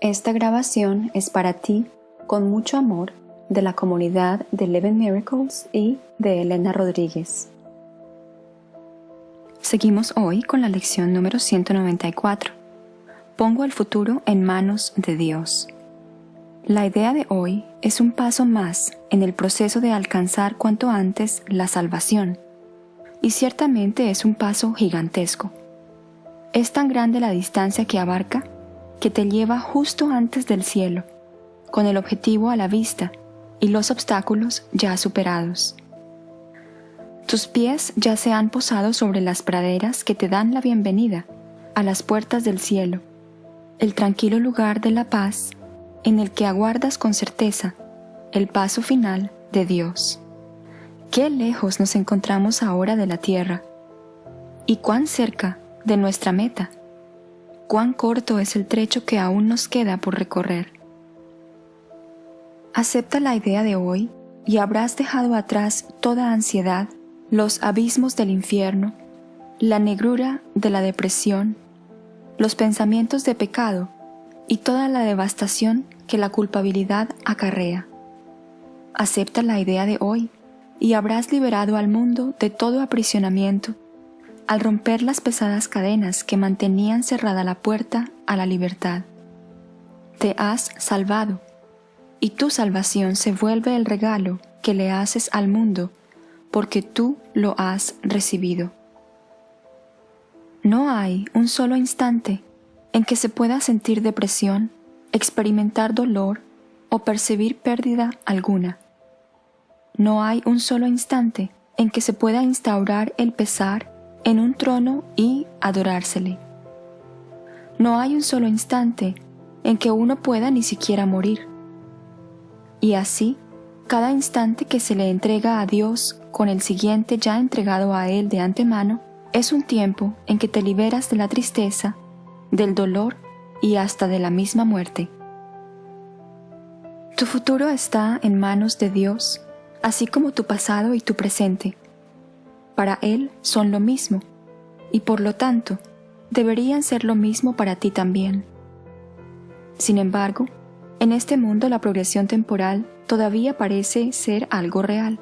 Esta grabación es para ti, con mucho amor, de la comunidad de Eleven Miracles y de Elena Rodríguez. Seguimos hoy con la lección número 194. Pongo el futuro en manos de Dios. La idea de hoy es un paso más en el proceso de alcanzar cuanto antes la salvación. Y ciertamente es un paso gigantesco. Es tan grande la distancia que abarca que te lleva justo antes del cielo, con el objetivo a la vista y los obstáculos ya superados. Tus pies ya se han posado sobre las praderas que te dan la bienvenida a las puertas del cielo, el tranquilo lugar de la paz en el que aguardas con certeza el paso final de Dios. Qué lejos nos encontramos ahora de la tierra y cuán cerca de nuestra meta. Cuán corto es el trecho que aún nos queda por recorrer. Acepta la idea de hoy y habrás dejado atrás toda ansiedad, los abismos del infierno, la negrura de la depresión, los pensamientos de pecado y toda la devastación que la culpabilidad acarrea. Acepta la idea de hoy y habrás liberado al mundo de todo aprisionamiento al romper las pesadas cadenas que mantenían cerrada la puerta a la libertad. Te has salvado, y tu salvación se vuelve el regalo que le haces al mundo porque tú lo has recibido. No hay un solo instante en que se pueda sentir depresión, experimentar dolor o percibir pérdida alguna. No hay un solo instante en que se pueda instaurar el pesar en un trono y adorársele. No hay un solo instante en que uno pueda ni siquiera morir. Y así, cada instante que se le entrega a Dios con el siguiente ya entregado a Él de antemano, es un tiempo en que te liberas de la tristeza, del dolor y hasta de la misma muerte. Tu futuro está en manos de Dios, así como tu pasado y tu presente para Él son lo mismo, y por lo tanto, deberían ser lo mismo para ti también. Sin embargo, en este mundo la progresión temporal todavía parece ser algo real.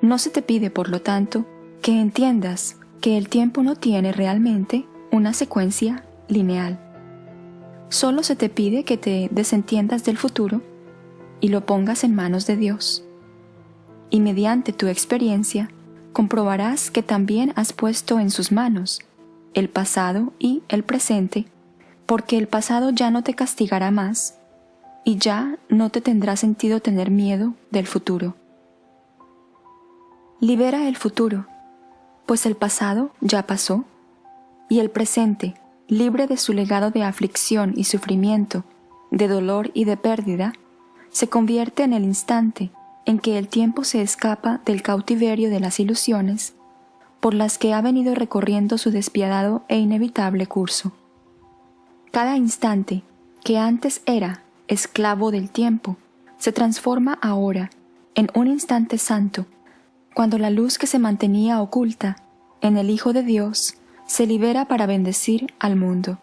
No se te pide, por lo tanto, que entiendas que el tiempo no tiene realmente una secuencia lineal. Solo se te pide que te desentiendas del futuro y lo pongas en manos de Dios. Y mediante tu experiencia, comprobarás que también has puesto en sus manos el pasado y el presente, porque el pasado ya no te castigará más y ya no te tendrá sentido tener miedo del futuro. Libera el futuro, pues el pasado ya pasó, y el presente, libre de su legado de aflicción y sufrimiento, de dolor y de pérdida, se convierte en el instante en que el tiempo se escapa del cautiverio de las ilusiones por las que ha venido recorriendo su despiadado e inevitable curso. Cada instante que antes era esclavo del tiempo se transforma ahora en un instante santo, cuando la luz que se mantenía oculta en el Hijo de Dios se libera para bendecir al mundo.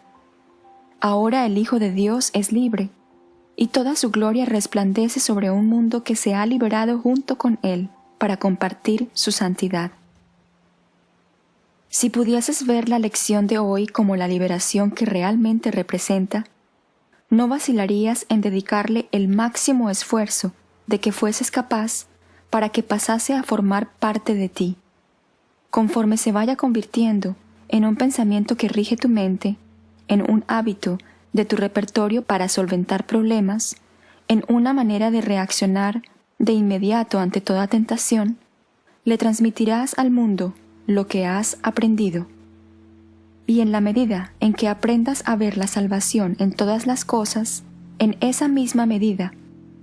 Ahora el Hijo de Dios es libre y toda su gloria resplandece sobre un mundo que se ha liberado junto con Él para compartir su santidad. Si pudieses ver la lección de hoy como la liberación que realmente representa, no vacilarías en dedicarle el máximo esfuerzo de que fueses capaz para que pasase a formar parte de ti, conforme se vaya convirtiendo en un pensamiento que rige tu mente, en un hábito de tu repertorio para solventar problemas, en una manera de reaccionar de inmediato ante toda tentación, le transmitirás al mundo lo que has aprendido. Y en la medida en que aprendas a ver la salvación en todas las cosas, en esa misma medida,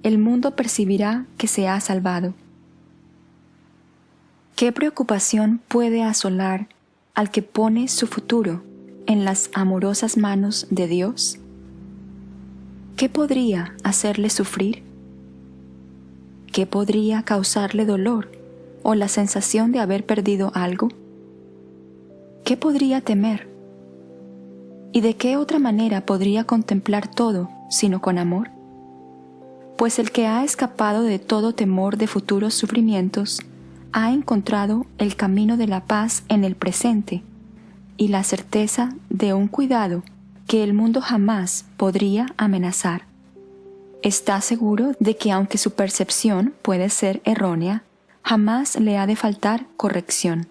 el mundo percibirá que se ha salvado. ¿Qué preocupación puede asolar al que pone su futuro en las amorosas manos de Dios? ¿Qué podría hacerle sufrir? ¿Qué podría causarle dolor o la sensación de haber perdido algo? ¿Qué podría temer? ¿Y de qué otra manera podría contemplar todo sino con amor? Pues el que ha escapado de todo temor de futuros sufrimientos, ha encontrado el camino de la paz en el presente y la certeza de un cuidado que el mundo jamás podría amenazar. Está seguro de que aunque su percepción puede ser errónea, jamás le ha de faltar corrección.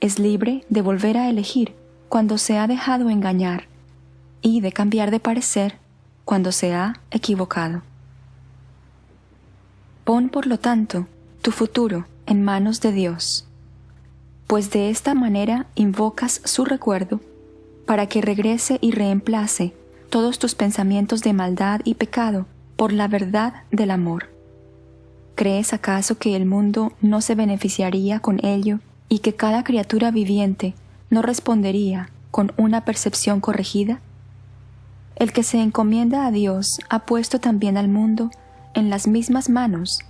Es libre de volver a elegir cuando se ha dejado engañar y de cambiar de parecer cuando se ha equivocado. Pon, por lo tanto, tu futuro en manos de Dios, pues de esta manera invocas su recuerdo para que regrese y reemplace todos tus pensamientos de maldad y pecado por la verdad del amor. ¿Crees acaso que el mundo no se beneficiaría con ello y que cada criatura viviente no respondería con una percepción corregida? El que se encomienda a Dios ha puesto también al mundo en las mismas manos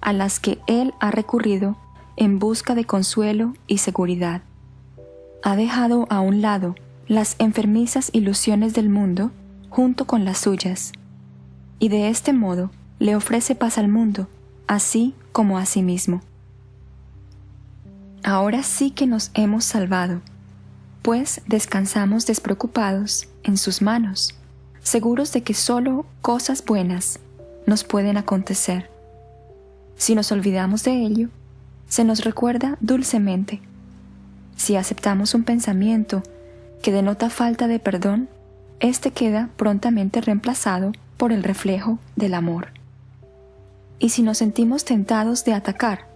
a las que Él ha recurrido en busca de consuelo y seguridad. Ha dejado a un lado las enfermizas ilusiones del mundo junto con las suyas, y de este modo le ofrece paz al mundo, así como a sí mismo. Ahora sí que nos hemos salvado, pues descansamos despreocupados en sus manos, seguros de que solo cosas buenas nos pueden acontecer. Si nos olvidamos de ello, se nos recuerda dulcemente. Si aceptamos un pensamiento que denota falta de perdón, éste queda prontamente reemplazado por el reflejo del amor. Y si nos sentimos tentados de atacar,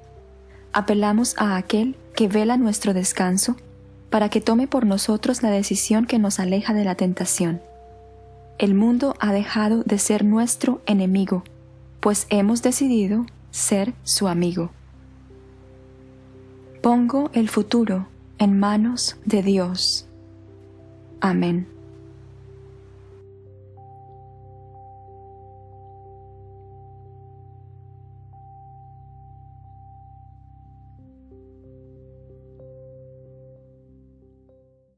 apelamos a aquel que vela nuestro descanso para que tome por nosotros la decisión que nos aleja de la tentación. El mundo ha dejado de ser nuestro enemigo, pues hemos decidido ser su amigo. Pongo el futuro en manos de Dios. Amén.